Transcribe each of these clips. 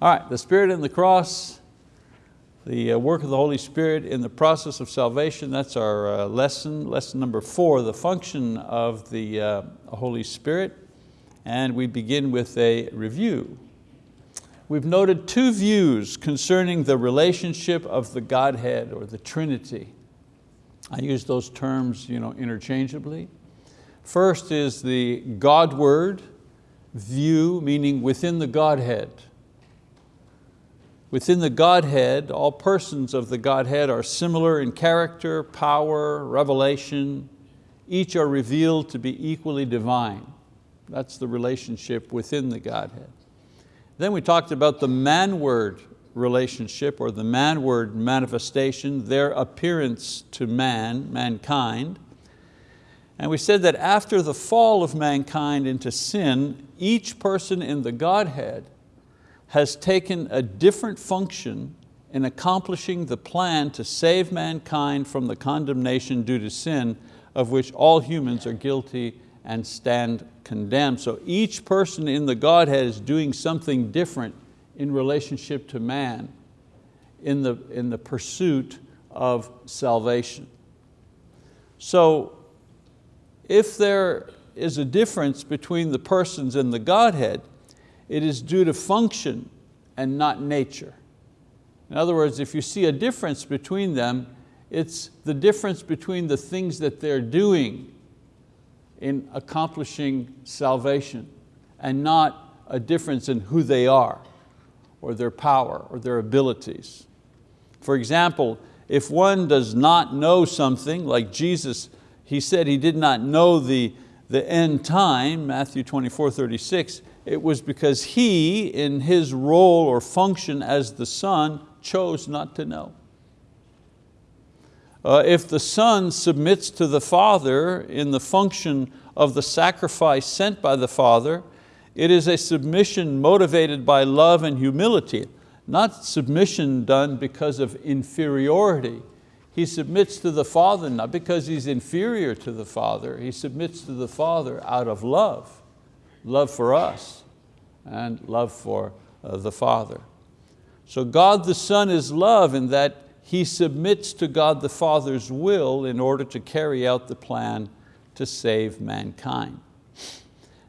All right, the Spirit and the cross, the uh, work of the Holy Spirit in the process of salvation, that's our uh, lesson, lesson number four, the function of the uh, Holy Spirit. And we begin with a review. We've noted two views concerning the relationship of the Godhead or the Trinity. I use those terms you know, interchangeably. First is the Godward view, meaning within the Godhead. Within the Godhead, all persons of the Godhead are similar in character, power, revelation. Each are revealed to be equally divine. That's the relationship within the Godhead. Then we talked about the manward relationship or the manward manifestation, their appearance to man, mankind. And we said that after the fall of mankind into sin, each person in the Godhead has taken a different function in accomplishing the plan to save mankind from the condemnation due to sin of which all humans are guilty and stand condemned. So each person in the Godhead is doing something different in relationship to man in the, in the pursuit of salvation. So if there is a difference between the persons in the Godhead, it is due to function and not nature. In other words, if you see a difference between them, it's the difference between the things that they're doing in accomplishing salvation and not a difference in who they are or their power or their abilities. For example, if one does not know something, like Jesus, he said he did not know the, the end time, Matthew 24, 36, it was because he, in his role or function as the son, chose not to know. Uh, if the son submits to the father in the function of the sacrifice sent by the father, it is a submission motivated by love and humility, not submission done because of inferiority. He submits to the Father not because he's inferior to the Father, he submits to the Father out of love love for us and love for uh, the Father. So God the Son is love in that He submits to God the Father's will in order to carry out the plan to save mankind.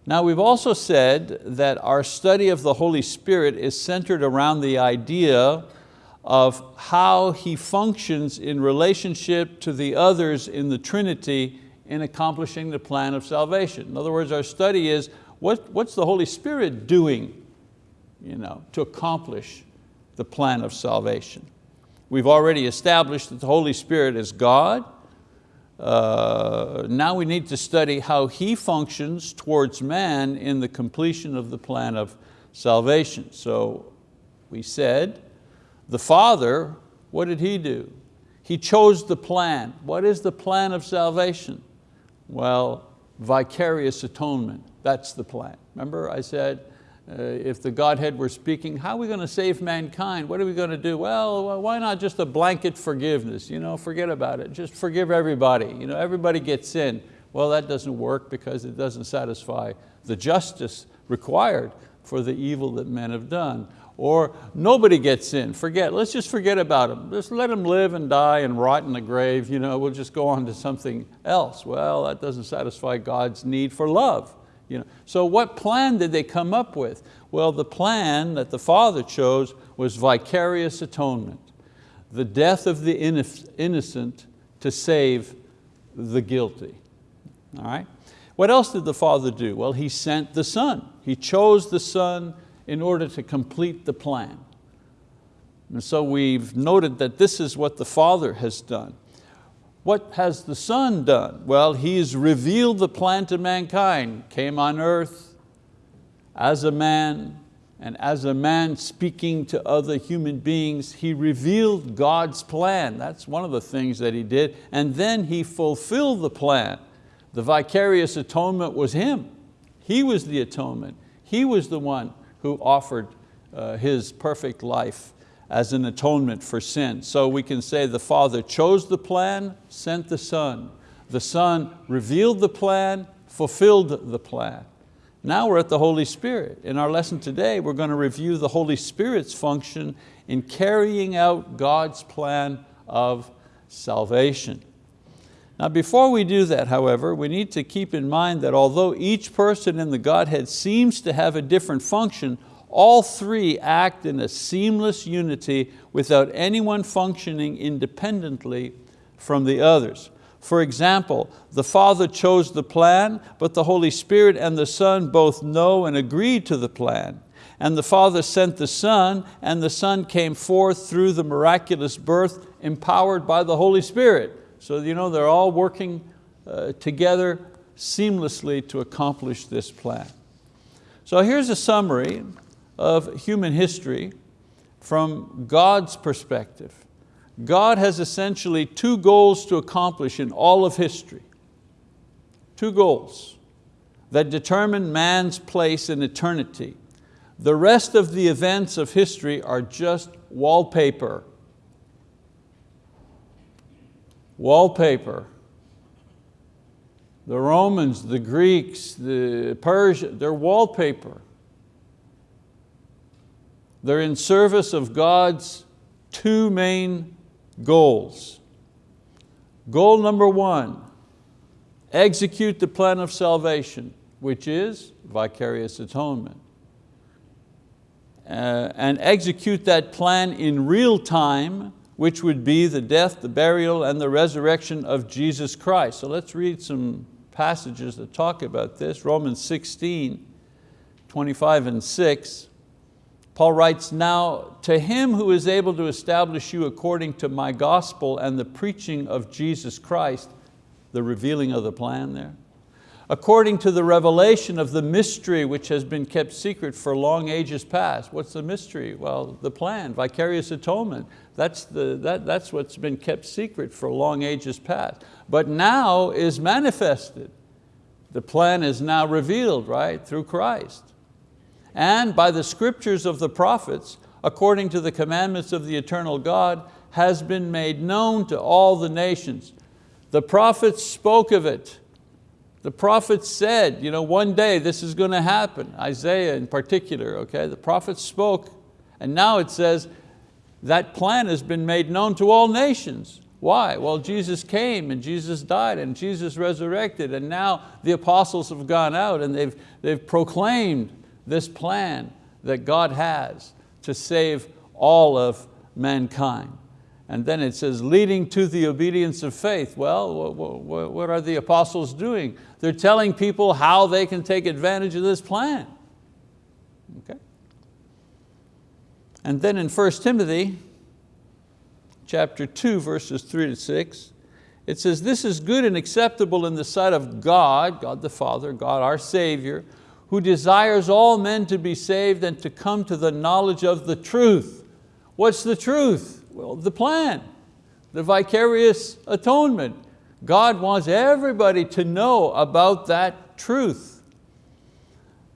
Now we've also said that our study of the Holy Spirit is centered around the idea of how He functions in relationship to the others in the Trinity in accomplishing the plan of salvation. In other words, our study is what, what's the Holy Spirit doing you know, to accomplish the plan of salvation? We've already established that the Holy Spirit is God. Uh, now we need to study how He functions towards man in the completion of the plan of salvation. So we said, the Father, what did He do? He chose the plan. What is the plan of salvation? Well, vicarious atonement. That's the plan. Remember I said, uh, if the Godhead were speaking, how are we going to save mankind? What are we going to do? Well, why not just a blanket forgiveness? You know, forget about it. Just forgive everybody. You know, everybody gets in. Well, that doesn't work because it doesn't satisfy the justice required for the evil that men have done. Or nobody gets in, forget, let's just forget about them. Just let them live and die and rot in the grave. You know, we'll just go on to something else. Well, that doesn't satisfy God's need for love. You know, so what plan did they come up with? Well, the plan that the Father chose was vicarious atonement, the death of the innocent to save the guilty. All right? What else did the Father do? Well, He sent the Son. He chose the Son in order to complete the plan. And so we've noted that this is what the Father has done. What has the Son done? Well, He's revealed the plan to mankind, came on earth as a man, and as a man speaking to other human beings, He revealed God's plan. That's one of the things that He did. And then He fulfilled the plan. The vicarious atonement was Him. He was the atonement. He was the one who offered uh, His perfect life as an atonement for sin. So we can say the Father chose the plan, sent the Son. The Son revealed the plan, fulfilled the plan. Now we're at the Holy Spirit. In our lesson today, we're going to review the Holy Spirit's function in carrying out God's plan of salvation. Now before we do that, however, we need to keep in mind that although each person in the Godhead seems to have a different function, all three act in a seamless unity without anyone functioning independently from the others. For example, the Father chose the plan, but the Holy Spirit and the Son both know and agree to the plan. And the Father sent the Son, and the Son came forth through the miraculous birth empowered by the Holy Spirit. So you know, they're all working uh, together seamlessly to accomplish this plan. So here's a summary of human history from God's perspective. God has essentially two goals to accomplish in all of history. Two goals that determine man's place in eternity. The rest of the events of history are just wallpaper wallpaper. The Romans, the Greeks, the Persia, they're wallpaper. They're in service of God's two main goals. Goal number one, execute the plan of salvation, which is vicarious atonement. Uh, and execute that plan in real time which would be the death, the burial, and the resurrection of Jesus Christ. So let's read some passages that talk about this. Romans 16, 25 and 6. Paul writes, now to him who is able to establish you according to my gospel and the preaching of Jesus Christ, the revealing of the plan there, according to the revelation of the mystery which has been kept secret for long ages past. What's the mystery? Well, the plan, vicarious atonement. That's, the, that, that's what's been kept secret for long ages past. But now is manifested. The plan is now revealed, right, through Christ. And by the scriptures of the prophets, according to the commandments of the eternal God, has been made known to all the nations. The prophets spoke of it, the prophets said, you know, one day this is going to happen, Isaiah in particular, okay? The prophets spoke, and now it says, that plan has been made known to all nations. Why? Well, Jesus came and Jesus died and Jesus resurrected and now the apostles have gone out and they've, they've proclaimed this plan that God has to save all of mankind. And then it says, leading to the obedience of faith. Well, what are the apostles doing? They're telling people how they can take advantage of this plan. Okay? And then in 1 Timothy, chapter 2, verses 3 to 6, it says, this is good and acceptable in the sight of God, God the Father, God our Savior, who desires all men to be saved and to come to the knowledge of the truth. What's the truth? Well, the plan, the vicarious atonement. God wants everybody to know about that truth.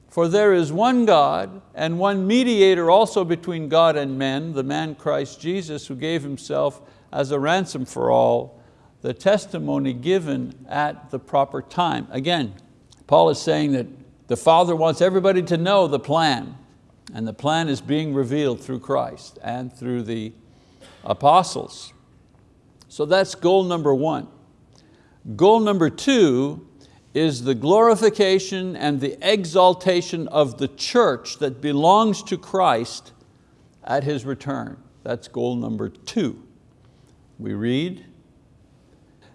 For there is one God and one mediator also between God and men, the man Christ Jesus, who gave himself as a ransom for all, the testimony given at the proper time. Again, Paul is saying that the Father wants everybody to know the plan, and the plan is being revealed through Christ and through the apostles. So that's goal number one. Goal number two is the glorification and the exaltation of the church that belongs to Christ at His return. That's goal number two. We read,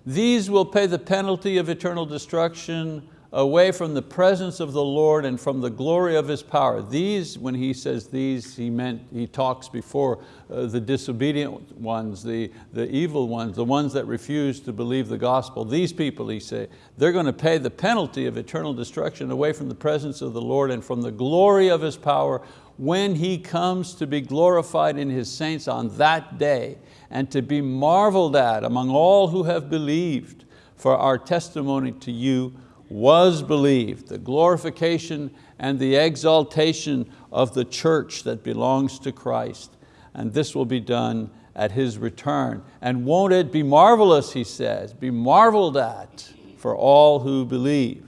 these will pay the penalty of eternal destruction away from the presence of the Lord and from the glory of His power. These, when he says these, he meant, he talks before uh, the disobedient ones, the, the evil ones, the ones that refuse to believe the gospel. These people, he said, they're going to pay the penalty of eternal destruction away from the presence of the Lord and from the glory of His power when He comes to be glorified in His saints on that day and to be marveled at among all who have believed for our testimony to you was believed, the glorification and the exaltation of the church that belongs to Christ. And this will be done at His return. And won't it be marvelous, he says, be marveled at for all who believe.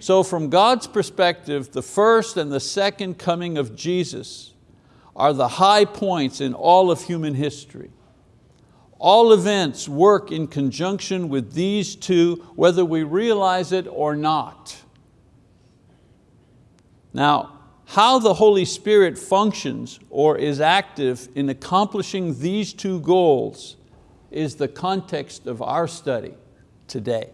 So from God's perspective, the first and the second coming of Jesus are the high points in all of human history. All events work in conjunction with these two, whether we realize it or not. Now, how the Holy Spirit functions or is active in accomplishing these two goals is the context of our study today.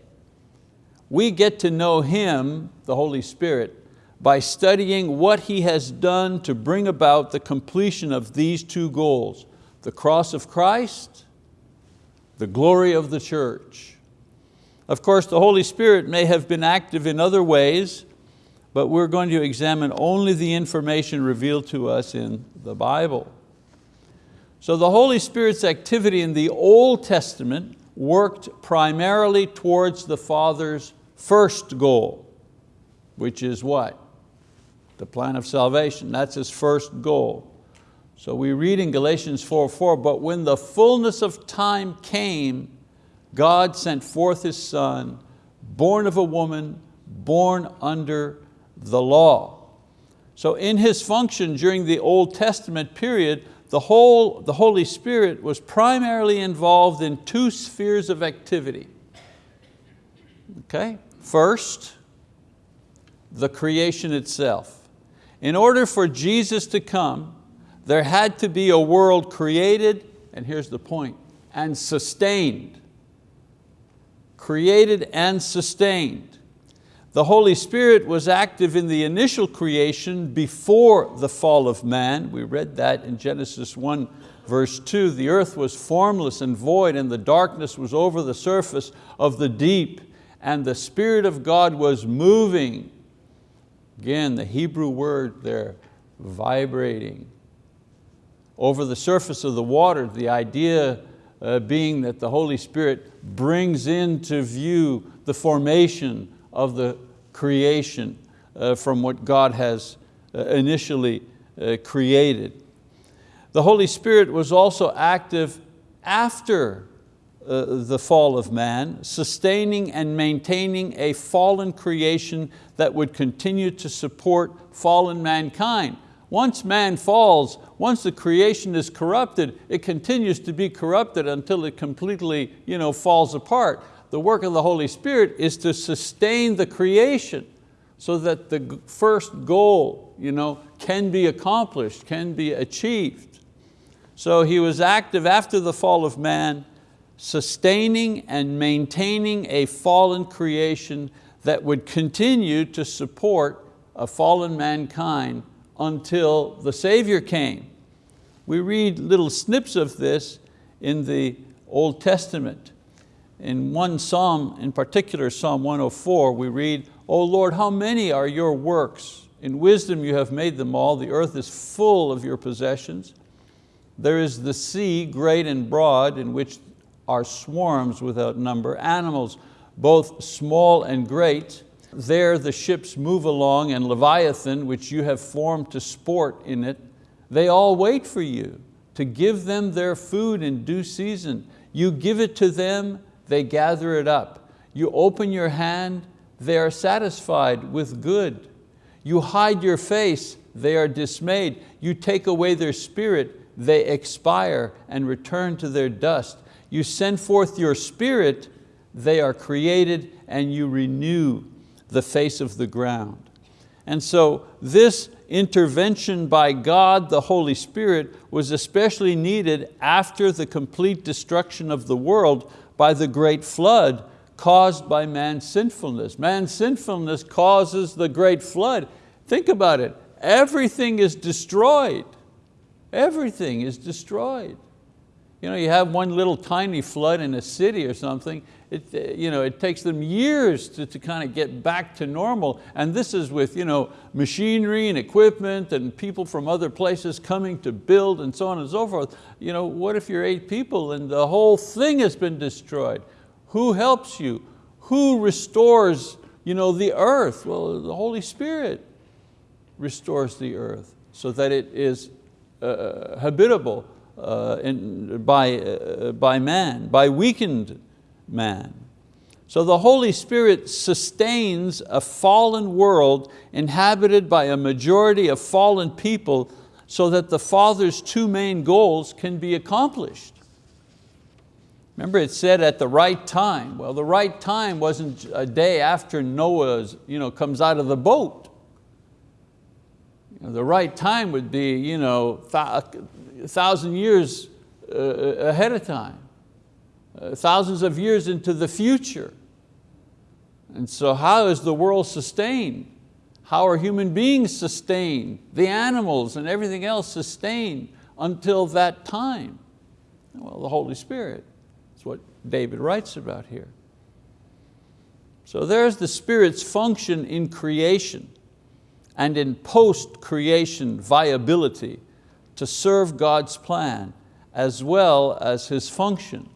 We get to know Him, the Holy Spirit, by studying what He has done to bring about the completion of these two goals, the cross of Christ the glory of the church. Of course, the Holy Spirit may have been active in other ways, but we're going to examine only the information revealed to us in the Bible. So the Holy Spirit's activity in the Old Testament worked primarily towards the Father's first goal, which is what? The plan of salvation, that's His first goal. So we read in Galatians 4, 4, but when the fullness of time came, God sent forth His Son, born of a woman, born under the law. So in His function during the Old Testament period, the, whole, the Holy Spirit was primarily involved in two spheres of activity. Okay? First, the creation itself. In order for Jesus to come, there had to be a world created, and here's the point, and sustained. Created and sustained. The Holy Spirit was active in the initial creation before the fall of man. We read that in Genesis 1 verse 2. The earth was formless and void and the darkness was over the surface of the deep and the Spirit of God was moving. Again, the Hebrew word there, vibrating over the surface of the water, the idea uh, being that the Holy Spirit brings into view the formation of the creation uh, from what God has uh, initially uh, created. The Holy Spirit was also active after uh, the fall of man, sustaining and maintaining a fallen creation that would continue to support fallen mankind. Once man falls, once the creation is corrupted, it continues to be corrupted until it completely you know, falls apart. The work of the Holy Spirit is to sustain the creation so that the first goal you know, can be accomplished, can be achieved. So he was active after the fall of man, sustaining and maintaining a fallen creation that would continue to support a fallen mankind until the Savior came. We read little snips of this in the Old Testament. In one Psalm, in particular Psalm 104, we read, O Lord, how many are your works? In wisdom you have made them all. The earth is full of your possessions. There is the sea, great and broad, in which are swarms without number, animals both small and great, there the ships move along and Leviathan, which you have formed to sport in it, they all wait for you to give them their food in due season. You give it to them, they gather it up. You open your hand, they are satisfied with good. You hide your face, they are dismayed. You take away their spirit, they expire and return to their dust. You send forth your spirit, they are created and you renew the face of the ground. And so this intervention by God, the Holy Spirit, was especially needed after the complete destruction of the world by the great flood caused by man's sinfulness. Man's sinfulness causes the great flood. Think about it, everything is destroyed. Everything is destroyed. You know, you have one little tiny flood in a city or something, it, uh, you know, it takes them years to, to kind of get back to normal. And this is with you know, machinery and equipment and people from other places coming to build and so on and so forth. You know, what if you're eight people and the whole thing has been destroyed? Who helps you? Who restores you know, the earth? Well, the Holy Spirit restores the earth so that it is uh, habitable uh, in, by, uh, by man, by weakened man. So the Holy Spirit sustains a fallen world inhabited by a majority of fallen people so that the Father's two main goals can be accomplished. Remember it said at the right time. Well, the right time wasn't a day after Noah you know, comes out of the boat. The right time would be you know, a thousand years uh, ahead of time. Uh, thousands of years into the future. And so how is the world sustained? How are human beings sustained? The animals and everything else sustained until that time? Well, the Holy Spirit. That's what David writes about here. So there's the Spirit's function in creation and in post-creation viability to serve God's plan as well as His function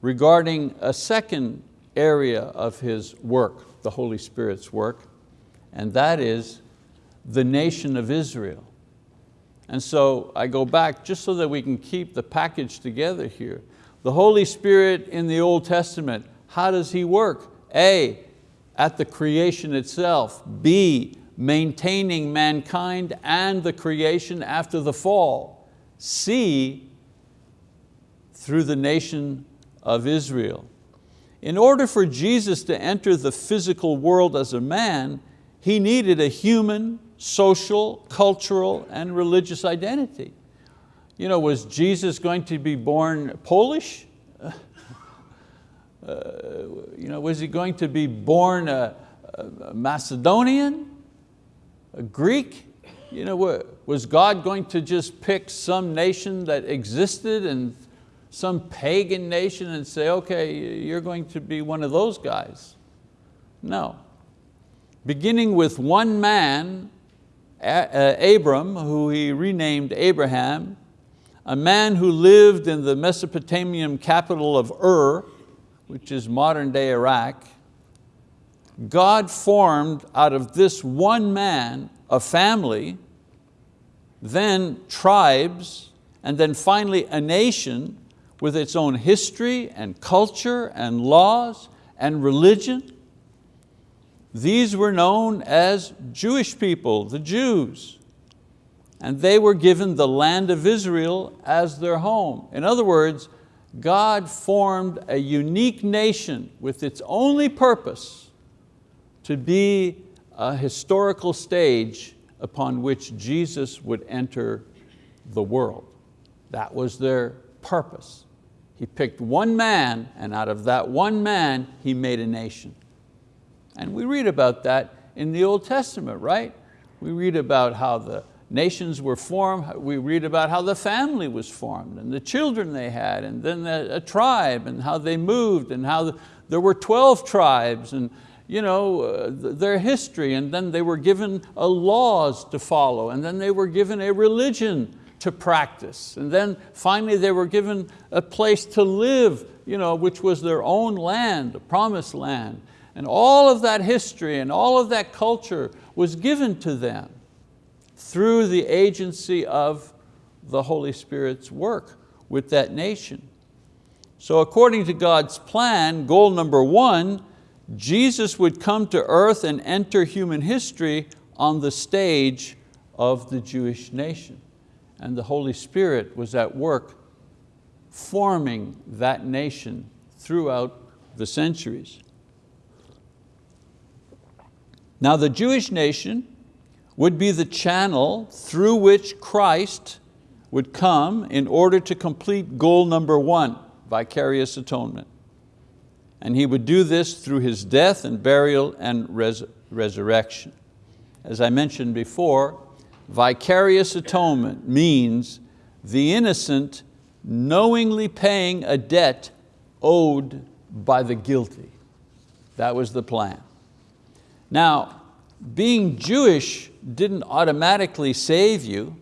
regarding a second area of His work, the Holy Spirit's work, and that is the nation of Israel. And so I go back just so that we can keep the package together here. The Holy Spirit in the Old Testament, how does He work? A, at the creation itself. B, maintaining mankind and the creation after the fall. C through the nation of Israel. In order for Jesus to enter the physical world as a man, he needed a human, social, cultural, and religious identity. You know, was Jesus going to be born Polish? Uh, you know, was he going to be born a, a Macedonian, Greek? You know, was God going to just pick some nation that existed and some pagan nation and say, okay, you're going to be one of those guys. No. Beginning with one man, uh, Abram, who he renamed Abraham, a man who lived in the Mesopotamian capital of Ur, which is modern day Iraq, God formed out of this one man a family, then tribes, and then finally a nation with its own history and culture and laws and religion. These were known as Jewish people, the Jews. And they were given the land of Israel as their home. In other words, God formed a unique nation with its only purpose to be a historical stage upon which Jesus would enter the world. That was their purpose. He picked one man and out of that one man, He made a nation. And we read about that in the Old Testament, right? We read about how the nations were formed, we read about how the family was formed and the children they had and then a, tribe and how they moved and how the, there were 12 tribes and you know, uh, their history and then they were given a laws to follow and then they were given a religion to practice. And then finally they were given a place to live, you know, which was their own land, the promised land. And all of that history and all of that culture was given to them through the agency of the Holy Spirit's work with that nation. So according to God's plan, goal number one, Jesus would come to earth and enter human history on the stage of the Jewish nation and the Holy Spirit was at work forming that nation throughout the centuries. Now the Jewish nation would be the channel through which Christ would come in order to complete goal number one, vicarious atonement. And He would do this through His death and burial and res resurrection. As I mentioned before, Vicarious atonement means the innocent knowingly paying a debt owed by the guilty. That was the plan. Now, being Jewish didn't automatically save you,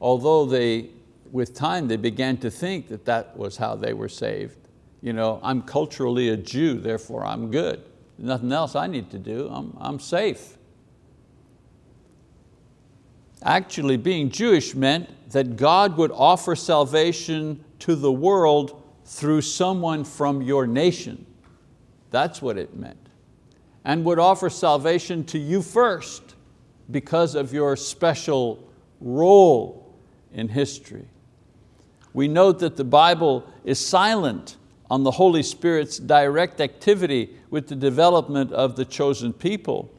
although they, with time they began to think that that was how they were saved. You know, I'm culturally a Jew, therefore I'm good. Nothing else I need to do, I'm, I'm safe. Actually, being Jewish meant that God would offer salvation to the world through someone from your nation. That's what it meant. And would offer salvation to you first because of your special role in history. We note that the Bible is silent on the Holy Spirit's direct activity with the development of the chosen people.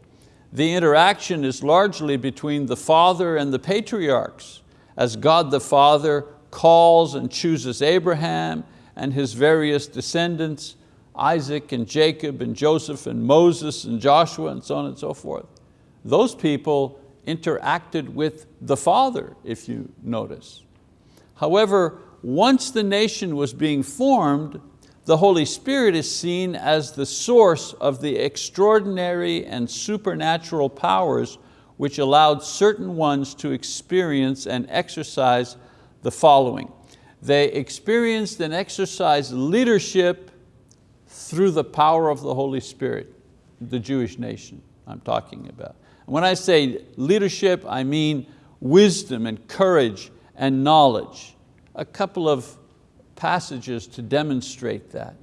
The interaction is largely between the Father and the patriarchs, as God the Father calls and chooses Abraham and his various descendants, Isaac and Jacob and Joseph and Moses and Joshua and so on and so forth. Those people interacted with the Father, if you notice. However, once the nation was being formed, the Holy Spirit is seen as the source of the extraordinary and supernatural powers which allowed certain ones to experience and exercise the following. They experienced and exercised leadership through the power of the Holy Spirit, the Jewish nation I'm talking about. When I say leadership, I mean wisdom and courage and knowledge. A couple of passages to demonstrate that.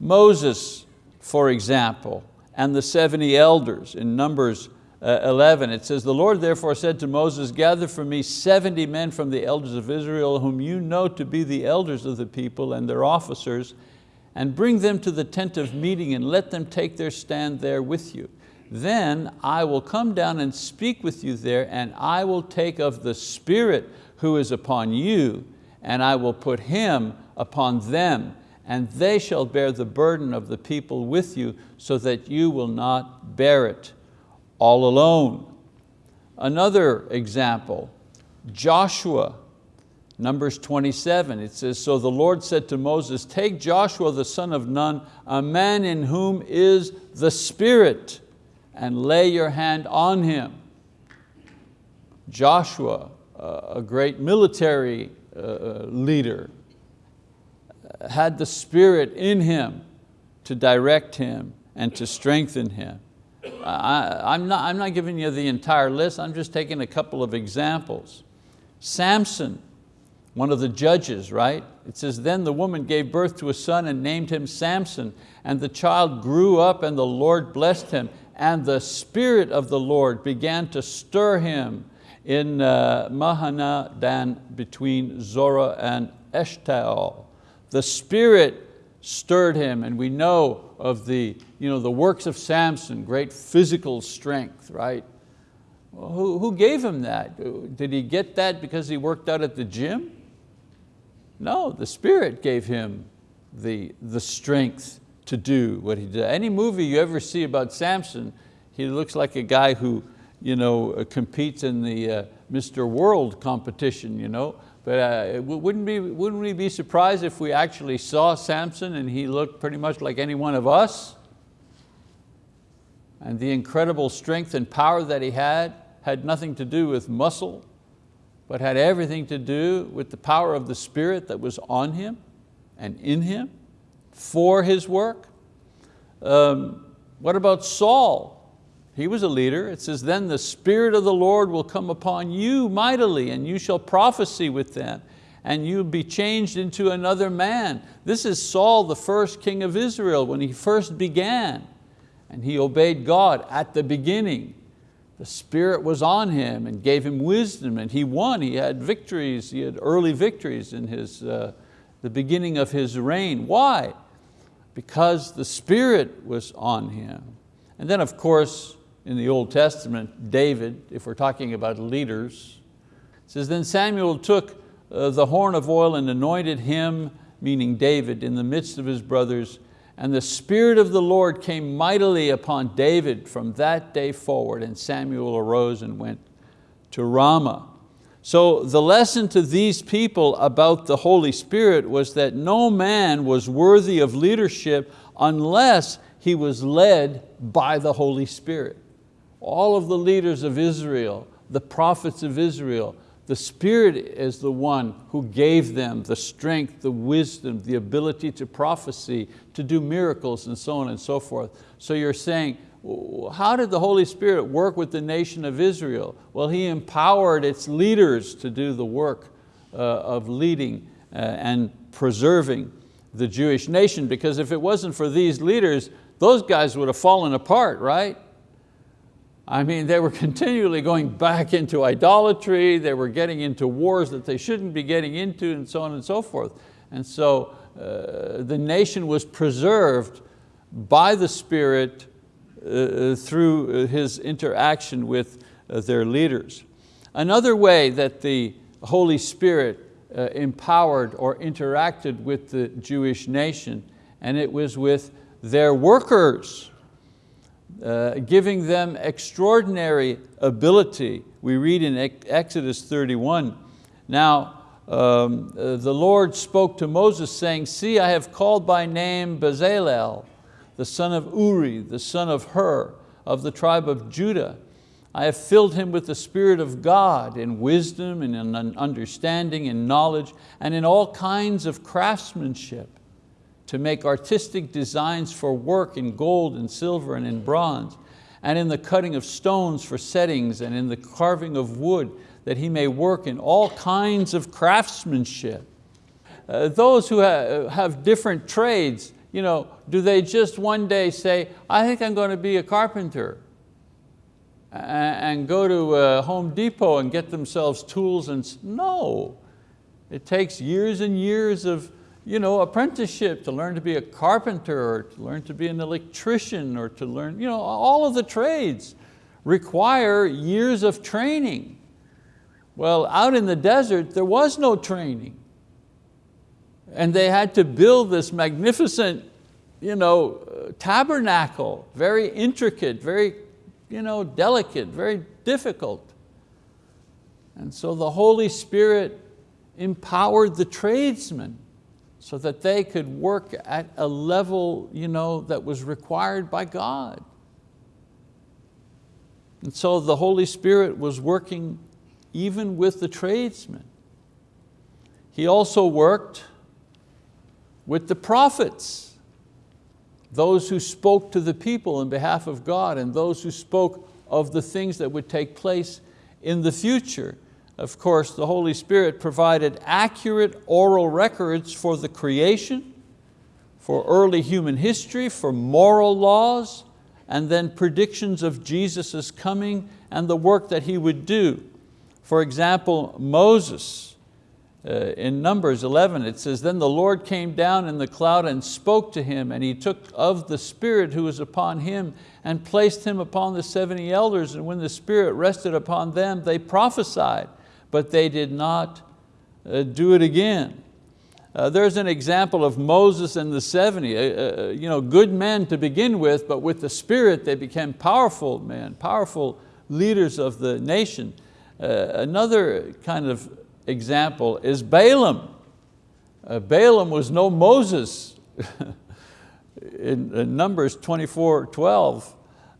Moses, for example, and the 70 elders in Numbers uh, 11, it says, the Lord therefore said to Moses, gather for me 70 men from the elders of Israel whom you know to be the elders of the people and their officers, and bring them to the tent of meeting and let them take their stand there with you. Then I will come down and speak with you there and I will take of the Spirit who is upon you and I will put Him upon them and they shall bear the burden of the people with you so that you will not bear it all alone. Another example, Joshua, Numbers 27, it says, So the Lord said to Moses, take Joshua the son of Nun, a man in whom is the Spirit, and lay your hand on him. Joshua, a great military Uh, uh, leader, had the Spirit in him to direct him and to strengthen him. I, am not, I'm not giving you the entire list, I'm just taking a couple of examples. Samson, one of the judges, right? It says, then the woman gave birth to a son and named him Samson, and the child grew up and the Lord blessed him, and the Spirit of the Lord began to stir him in uh, Mahaneh-dan between Zorah and Eshtaol. The Spirit stirred him and we know of the, you know, the works of Samson, great physical strength, right? Well, who, who gave him that? Did he get that because he worked out at the gym? No, the Spirit gave him the, the strength to do what he did. Any movie you ever see about Samson, he looks like a guy who you know, uh, competes in the uh, Mr. World competition. You know? But uh, wouldn't, be, wouldn't we be surprised if we actually saw Samson and he looked pretty much like any one of us? And the incredible strength and power that he had had nothing to do with muscle, but had everything to do with the power of the Spirit that was on him and in him for his work. Um, what about Saul? He was a leader. It says, then the Spirit of the Lord will come upon you mightily and you shall prophesy with them and you'll be changed into another man. This is Saul, the first king of Israel, when he first began. And he obeyed God at the beginning. The Spirit was on him and gave him wisdom and he won. He had victories, he had early victories in his, uh, the beginning of his reign. Why? Because the Spirit was on him. And then of course, in the Old Testament, David, if we're talking about leaders, says, then Samuel took uh, the horn of oil and anointed him, meaning David, in the midst of his brothers, and the Spirit of the Lord came mightily upon David from that day forward, and Samuel arose and went to Ramah. So the lesson to these people about the Holy Spirit was that no man was worthy of leadership unless he was led by the Holy Spirit all of the leaders of Israel, the prophets of Israel, the Spirit is the one who gave them the strength, the wisdom, the ability to prophecy, to do miracles and so on and so forth. So you're saying, how did the Holy Spirit work with the nation of Israel? Well, He empowered its leaders to do the work uh, of leading uh, and preserving the Jewish nation because if it wasn't for these leaders, those guys would have fallen apart, right? I mean, they were continually going back into idolatry, they were getting into wars that they shouldn't be getting into and so on and so forth. And so uh, the nation was preserved by the Spirit uh, through his interaction with uh, their leaders. Another way that the Holy Spirit uh, empowered or interacted with the Jewish nation, and it was with their workers, uh, giving them extraordinary ability. We read in Exodus 31, now um, uh, the Lord spoke to Moses saying, see, I have called by name Bezalel, the son of Uri, the son of Hur, of the tribe of Judah. I have filled him with the Spirit of God in wisdom and in understanding and knowledge and in all kinds of craftsmanship to make artistic designs for work in gold and silver and in bronze and in the cutting of stones for settings and in the carving of wood that he may work in all kinds of craftsmanship. Uh, those who ha have different trades, you know, do they just one day say, I think I'm going to be a carpenter and go to uh, Home Depot and get themselves tools and, no. It takes years and years of you know, apprenticeship to learn to be a carpenter or to learn to be an electrician or to learn, you know, all of the trades require years of training. Well, out in the desert, there was no training. And they had to build this magnificent you know, tabernacle, very intricate, very you know, delicate, very difficult. And so the Holy Spirit empowered the tradesmen so that they could work at a level you know, that was required by God. And so the Holy Spirit was working even with the tradesmen. He also worked with the prophets those who spoke to the people in behalf of God and those who spoke of the things that would take place in the future. Of course, the Holy Spirit provided accurate oral records for the creation, for early human history, for moral laws, and then predictions of Jesus' coming and the work that He would do. For example, Moses, uh, in Numbers 11, it says, Then the Lord came down in the cloud and spoke to him, and he took of the Spirit who was upon him and placed him upon the 70 elders, and when the Spirit rested upon them, they prophesied, but they did not uh, do it again. Uh, there's an example of Moses and the 70, uh, uh, you know, good men to begin with, but with the Spirit they became powerful men, powerful leaders of the nation. Uh, another kind of example is Balaam. Uh, Balaam was no Moses. in, in, Numbers 24, 12,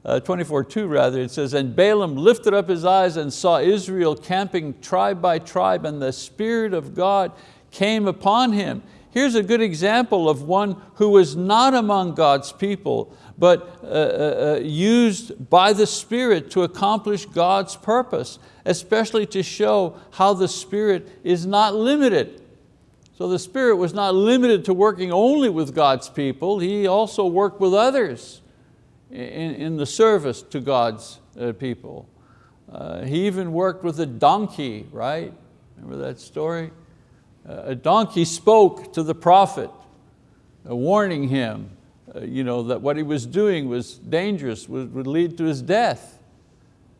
uh, 24, 2 rather, it says, and Balaam lifted up his eyes and saw Israel camping tribe by tribe and the Spirit of God came upon him. Here's a good example of one who was not among God's people, but uh, uh, uh, used by the Spirit to accomplish God's purpose, especially to show how the Spirit is not limited. So the Spirit was not limited to working only with God's people, He also worked with others in, in the service to God's uh, people. Uh, he even worked with a donkey, right? Remember that story? Uh, a donkey spoke to the prophet, warning him uh, you know, that what he was doing was dangerous, would, would lead to his death.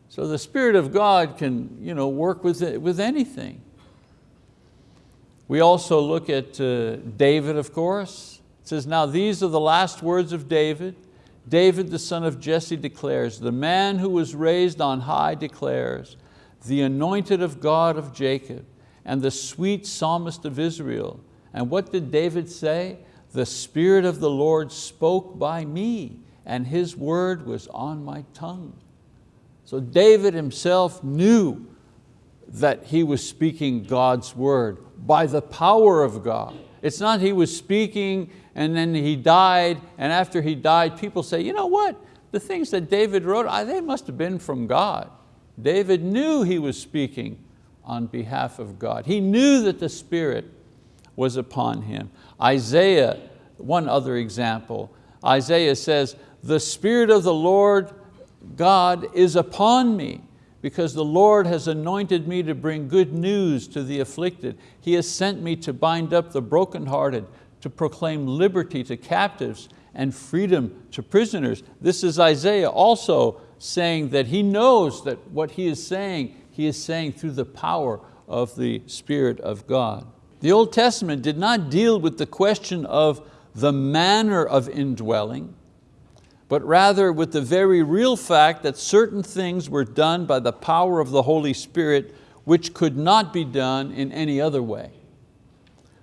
So the Spirit of God can you know, work with, with anything. We also look at uh, David, of course. It says, now these are the last words of David. David, the son of Jesse, declares, the man who was raised on high declares, the anointed of God of Jacob, and the sweet psalmist of Israel. And what did David say? the Spirit of the Lord spoke by me and His word was on my tongue. So David himself knew that he was speaking God's word by the power of God. It's not he was speaking and then he died and after he died people say, you know what, the things that David wrote, they must have been from God. David knew he was speaking on behalf of God. He knew that the Spirit was upon him. Isaiah, one other example, Isaiah says, the Spirit of the Lord God is upon me because the Lord has anointed me to bring good news to the afflicted. He has sent me to bind up the brokenhearted, to proclaim liberty to captives and freedom to prisoners. This is Isaiah also saying that he knows that what he is saying, he is saying through the power of the Spirit of God. The Old Testament did not deal with the question of the manner of indwelling, but rather with the very real fact that certain things were done by the power of the Holy Spirit which could not be done in any other way.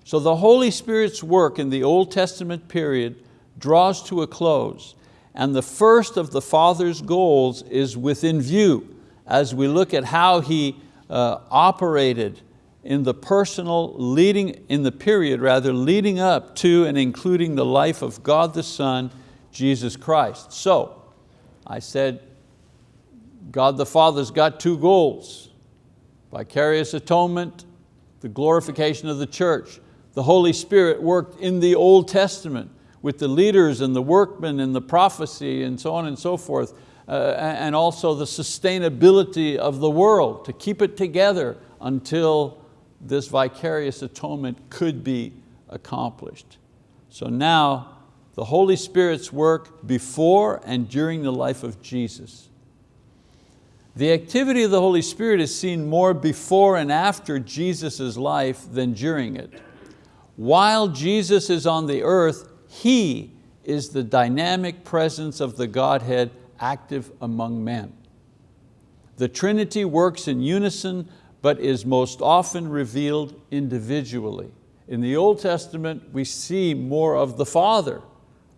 So the Holy Spirit's work in the Old Testament period draws to a close and the first of the Father's goals is within view as we look at how He uh, operated in the personal leading, in the period rather, leading up to and including the life of God the Son, Jesus Christ. So, I said, God the Father's got two goals, vicarious atonement, the glorification of the church. The Holy Spirit worked in the Old Testament with the leaders and the workmen and the prophecy and so on and so forth, uh, and also the sustainability of the world, to keep it together until this vicarious atonement could be accomplished. So now the Holy Spirit's work before and during the life of Jesus. The activity of the Holy Spirit is seen more before and after Jesus' life than during it. While Jesus is on the earth, He is the dynamic presence of the Godhead active among men. The Trinity works in unison, but is most often revealed individually. In the Old Testament, we see more of the Father,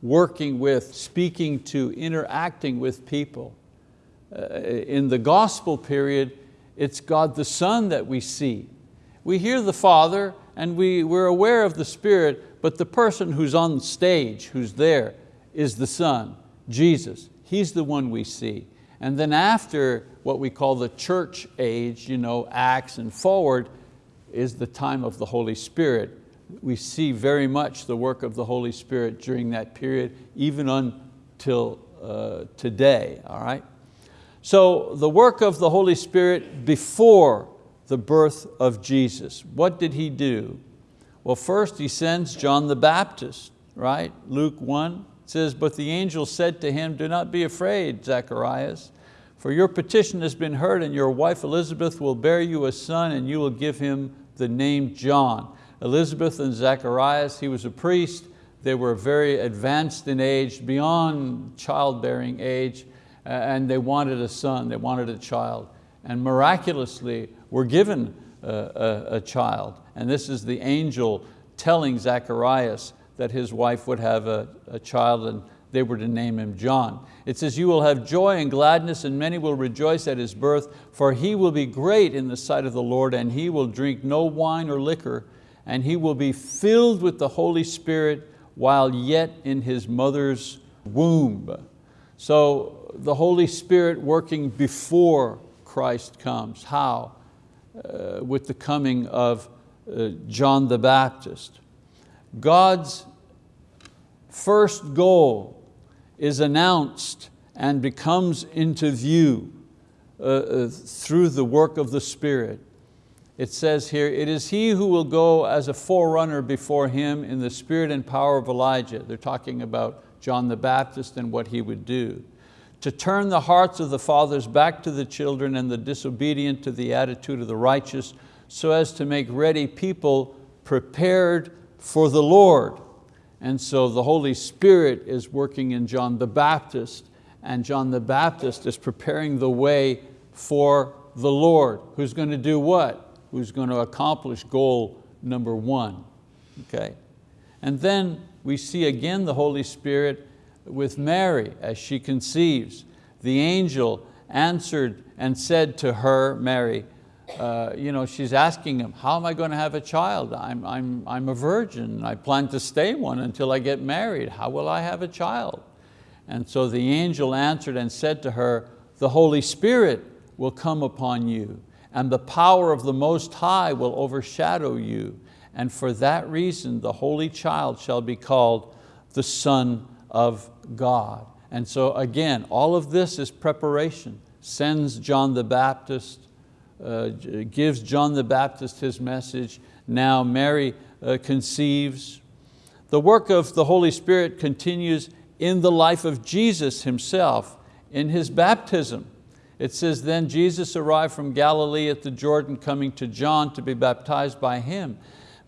working with, speaking to, interacting with people. Uh, in the gospel period, it's God the Son that we see. We hear the Father and we, we're aware of the Spirit, but the person who's on stage, who's there, is the Son, Jesus. He's the one we see. And then after what we call the church age, you know, Acts and forward, is the time of the Holy Spirit we see very much the work of the Holy Spirit during that period, even until uh, today, all right? So the work of the Holy Spirit before the birth of Jesus. What did He do? Well, first He sends John the Baptist, right? Luke 1 says, but the angel said to him, do not be afraid, Zacharias, for your petition has been heard and your wife Elizabeth will bear you a son and you will give him the name John. Elizabeth and Zacharias, he was a priest. They were very advanced in age, beyond childbearing age, and they wanted a son, they wanted a child. And miraculously were given a, a, a child. And this is the angel telling Zacharias that his wife would have a, a child and they were to name him John. It says, you will have joy and gladness and many will rejoice at his birth, for he will be great in the sight of the Lord and he will drink no wine or liquor and he will be filled with the Holy Spirit while yet in his mother's womb. So the Holy Spirit working before Christ comes. How? Uh, with the coming of uh, John the Baptist. God's first goal is announced and becomes into view uh, uh through the work of the Spirit it says here, it is he who will go as a forerunner before him in the spirit and power of Elijah. They're talking about John the Baptist and what he would do. To turn the hearts of the fathers back to the children and the disobedient to the attitude of the righteous so as to make ready people prepared for the Lord. And so the Holy Spirit is working in John the Baptist and John the Baptist is preparing the way for the Lord, who's going to do what? who's going to accomplish goal number one. Okay? And then we see again the Holy Spirit with Mary as she conceives. The angel answered and said to her, Mary, uh, you know, she's asking him, how am I going to have a child? I'm, I'm, I'm a virgin. I plan to stay one until I get married. How will I have a child? And so the angel answered and said to her, the Holy Spirit will come upon you and the power of the Most High will overshadow you. and for that reason the Holy Child shall be called the Son of God. And so again, all of this is preparation. Sends John the Baptist, uh, gives John the Baptist his message. Now Mary uh, conceives. The work of the Holy Spirit continues in the life of Jesus himself, in his baptism. It says, then Jesus arrived from Galilee at the Jordan coming to John to be baptized by him.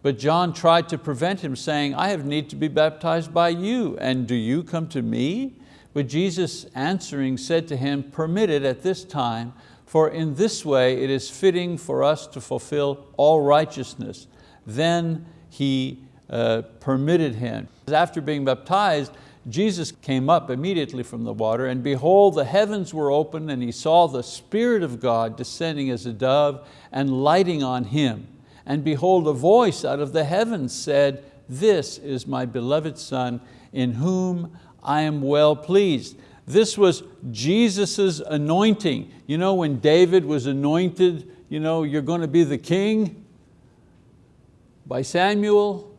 But John tried to prevent him saying, I have need to be baptized by you, and do you come to me? But Jesus answering said to him, permit it at this time, for in this way it is fitting for us to fulfill all righteousness. Then he uh, permitted him. After being baptized, Jesus came up immediately from the water, and behold, the heavens were opened, and he saw the Spirit of God descending as a dove and lighting on him. And behold, a voice out of the heavens said, this is my beloved Son, in whom I am well pleased. This was Jesus' anointing. You know, when David was anointed, you know, you're going to be the king by Samuel.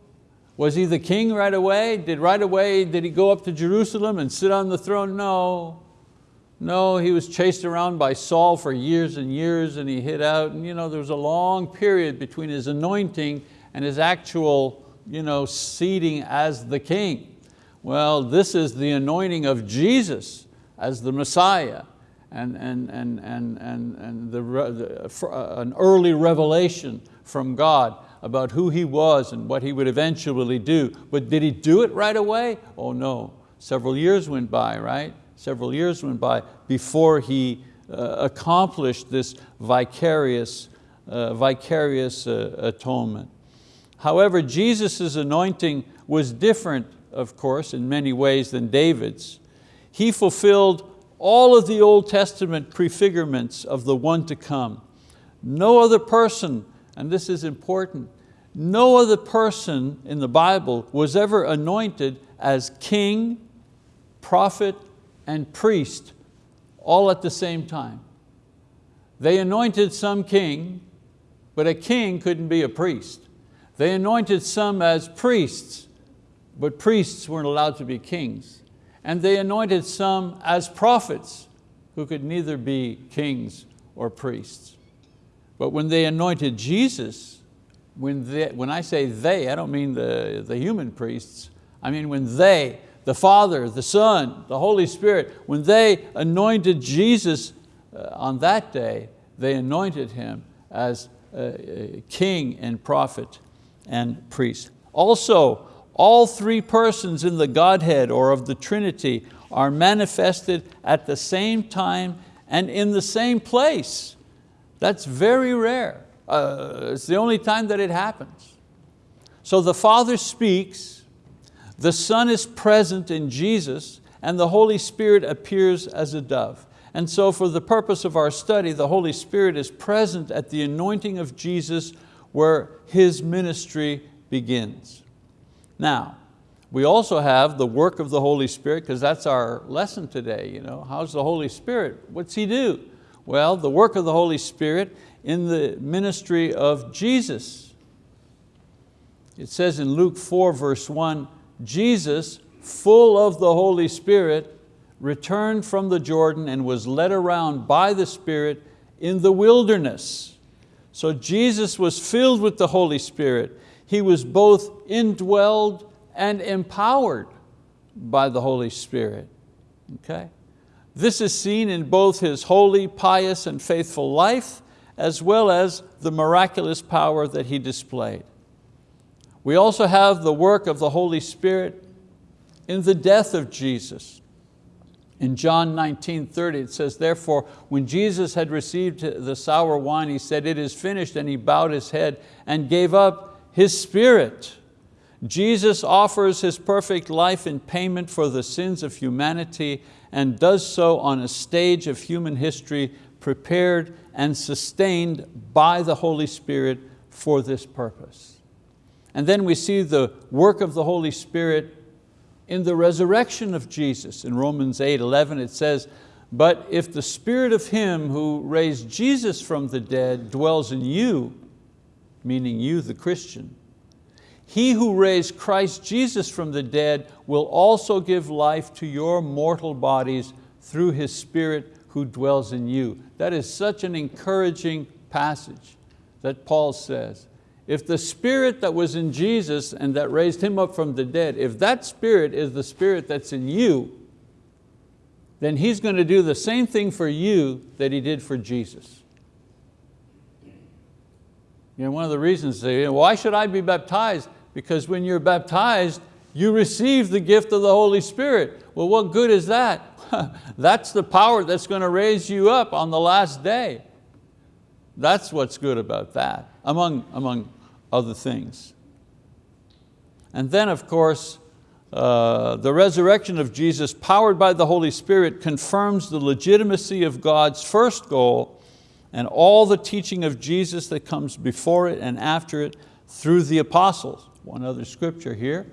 Was he the king right away? Did right away, did he go up to Jerusalem and sit on the throne? No. No, he was chased around by Saul for years and years and he hid out. And you know, there was a long period between his anointing and his actual you know, seating as the king. Well, this is the anointing of Jesus as the Messiah and, and, and, and, and, and the, the, uh, an early revelation from God about who He was and what He would eventually do. But did He do it right away? Oh no, several years went by, right? Several years went by before He uh, accomplished this vicarious, uh, vicarious uh, atonement. However, Jesus' anointing was different of course, in many ways than David's. He fulfilled all of the Old Testament prefigurements of the one to come. No other person, and this is important, no other person in the Bible was ever anointed as king, prophet, and priest all at the same time. They anointed some king, but a king couldn't be a priest. They anointed some as priests, but priests weren't allowed to be kings. And they anointed some as prophets who could neither be kings or priests. But when they anointed Jesus, when, they, when I say they, I don't mean the, the human priests, I mean when they, the Father, the Son, the Holy Spirit, when they anointed Jesus uh, on that day, they anointed Him as king and prophet and priest. Also, all three persons in the Godhead or of the Trinity are manifested at the same time and in the same place. That's very rare. Uh, it's the only time that it happens. So the Father speaks, the Son is present in Jesus, and the Holy Spirit appears as a dove. And so for the purpose of our study, the Holy Spirit is present at the anointing of Jesus where His ministry begins. Now, we also have the work of the Holy Spirit, because that's our lesson today. You know? How's the Holy Spirit? What's He do? Well, the work of the Holy Spirit in the ministry of Jesus. It says in Luke 4 verse 1, Jesus, full of the Holy Spirit, returned from the Jordan and was led around by the Spirit in the wilderness. So Jesus was filled with the Holy Spirit he was both indwelled and empowered by the Holy Spirit. Okay? This is seen in both his holy, pious, and faithful life, as well as the miraculous power that he displayed. We also have the work of the Holy Spirit in the death of Jesus. In John 19, 30, it says, therefore, when Jesus had received the sour wine, he said, it is finished, and he bowed his head and gave up his spirit. Jesus offers His perfect life in payment for the sins of humanity and does so on a stage of human history prepared and sustained by the Holy Spirit for this purpose. And then we see the work of the Holy Spirit in the resurrection of Jesus. In Romans 8, 11 it says, but if the spirit of him who raised Jesus from the dead dwells in you, meaning you the Christian, he who raised Christ Jesus from the dead will also give life to your mortal bodies through His Spirit who dwells in you. That is such an encouraging passage that Paul says. If the spirit that was in Jesus and that raised Him up from the dead, if that spirit is the spirit that's in you, then He's going to do the same thing for you that He did for Jesus. You know, one of the reasons, say, why should I be baptized? Because when you're baptized, you receive the gift of the Holy Spirit. Well, what good is that? that's the power that's going to raise you up on the last day. That's what's good about that, among, among other things. And then of course, uh, the resurrection of Jesus powered by the Holy Spirit confirms the legitimacy of God's first goal and all the teaching of Jesus that comes before it and after it through the apostles. One other scripture here.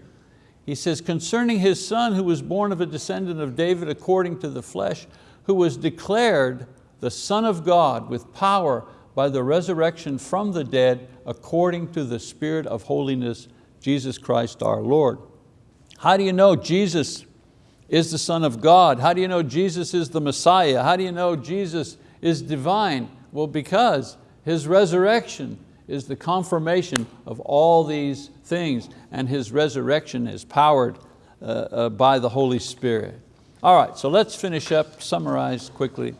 He says, concerning his son who was born of a descendant of David according to the flesh, who was declared the Son of God with power by the resurrection from the dead according to the Spirit of holiness, Jesus Christ our Lord. How do you know Jesus is the Son of God? How do you know Jesus is the Messiah? How do you know Jesus is divine? Well, because His resurrection is the confirmation of all these things and His resurrection is powered uh, uh, by the Holy Spirit. All right, so let's finish up, summarize quickly.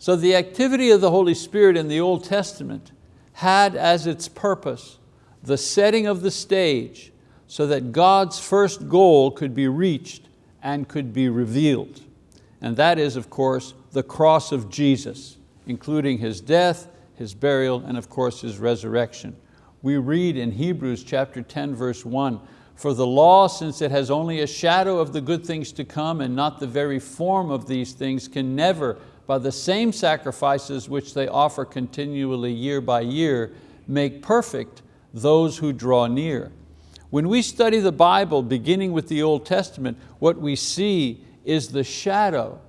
So the activity of the Holy Spirit in the Old Testament had as its purpose the setting of the stage so that God's first goal could be reached and could be revealed. And that is, of course, the cross of Jesus, including His death, His burial, and of course His resurrection. We read in Hebrews chapter 10, verse one, for the law, since it has only a shadow of the good things to come and not the very form of these things, can never by the same sacrifices which they offer continually year by year, make perfect those who draw near. When we study the Bible, beginning with the Old Testament, what we see is the shadow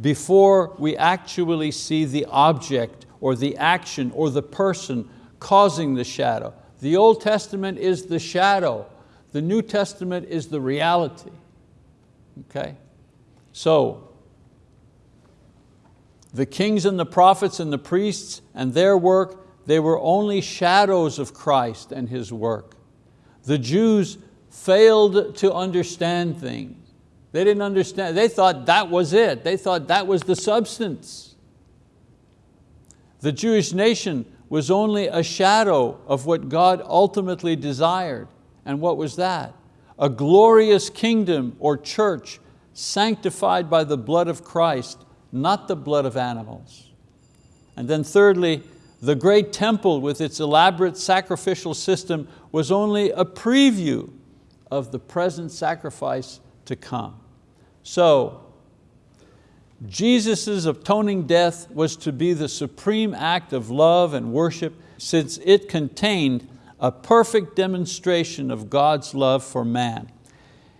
before we actually see the object or the action or the person causing the shadow. The Old Testament is the shadow. The New Testament is the reality. Okay? So, the kings and the prophets and the priests and their work, they were only shadows of Christ and His work. The Jews failed to understand things. They didn't understand, they thought that was it. They thought that was the substance. The Jewish nation was only a shadow of what God ultimately desired. And what was that? A glorious kingdom or church sanctified by the blood of Christ not the blood of animals. And then thirdly, the great temple with its elaborate sacrificial system was only a preview of the present sacrifice to come. So, Jesus' atoning death was to be the supreme act of love and worship since it contained a perfect demonstration of God's love for man,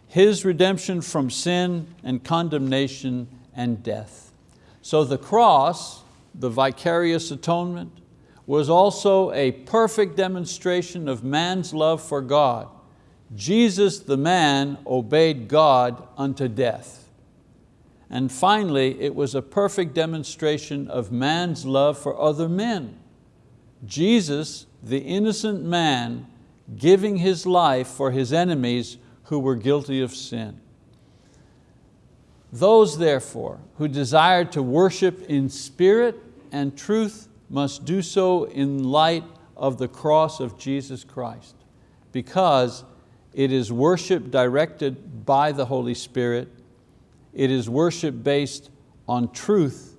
His redemption from sin and condemnation and death. So the cross, the vicarious atonement, was also a perfect demonstration of man's love for God. Jesus, the man, obeyed God unto death. And finally, it was a perfect demonstration of man's love for other men. Jesus, the innocent man, giving his life for his enemies who were guilty of sin. Those therefore who desire to worship in spirit and truth must do so in light of the cross of Jesus Christ because it is worship directed by the Holy Spirit, it is worship based on truth,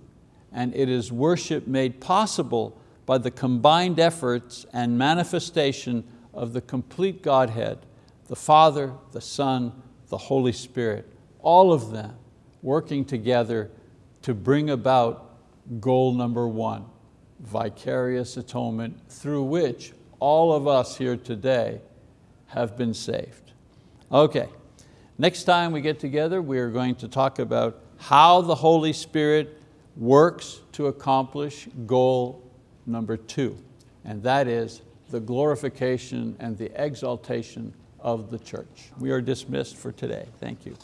and it is worship made possible by the combined efforts and manifestation of the complete Godhead, the Father, the Son, the Holy Spirit, all of them working together to bring about goal number one, vicarious atonement through which all of us here today have been saved. Okay, next time we get together, we are going to talk about how the Holy Spirit works to accomplish goal number two, and that is the glorification and the exaltation of the church. We are dismissed for today. Thank you.